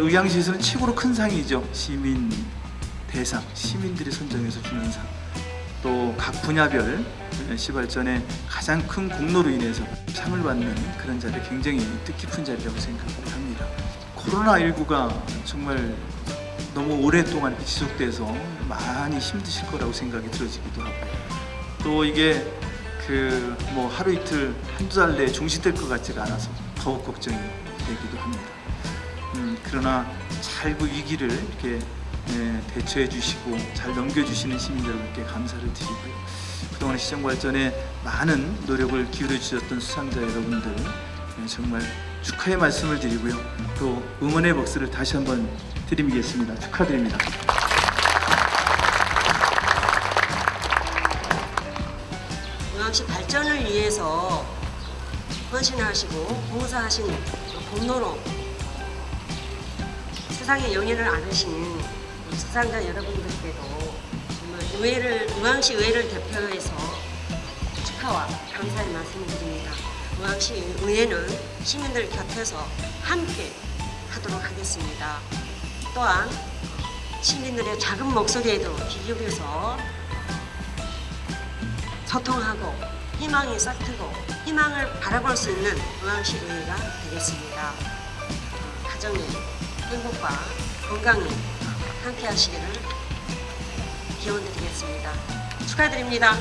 의향시에서는 최고로 큰 상이죠. 시민 대상, 시민들이 선정해서 주는 상. 또 각 분야별 시발전에 가장 큰 공로로 인해서 상을 받는 그런 자리 굉장히 뜻깊은 자리라고 생각을 합니다. 코로나19가 정말 너무 오랫동안 지속돼서 많이 힘드실 거라고 생각이 들어지기도 하고 또 이게 그 뭐 하루 이틀 한두 달 내에 종식될 것 같지가 않아서 더욱 걱정이 되기도 합니다. 음, 그러나 잘 그 위기를 이렇게 예, 대처해 주시고 잘 넘겨주시는 시민 여러분께 감사를 드리고요. 그동안 시정 발전에 많은 노력을 기울여 주셨던 수상자 여러분들 예, 정말 축하의 말씀을 드리고요. 또 응원의 박수를 다시 한번 드리겠습니다. 축하드립니다. 영암시 발전을 위해서 헌신하시고 봉사하신 공로로 세상에 영예를 안으신 수상자 여러분들께도 정말 의회를 의왕시 의회를 대표해서 축하와 감사의 말씀을 드립니다. 의왕시 의회는 시민들 곁에서 함께 하도록 하겠습니다. 또한 시민들의 작은 목소리에도 귀 기울여서 소통하고 희망이 싹트고 희망을 바라볼 수 있는 의왕시 의회가 되겠습니다. 어, 가정의 행복과 건강이 함께 하시기를 기원 드리겠습니다. 축하드립니다.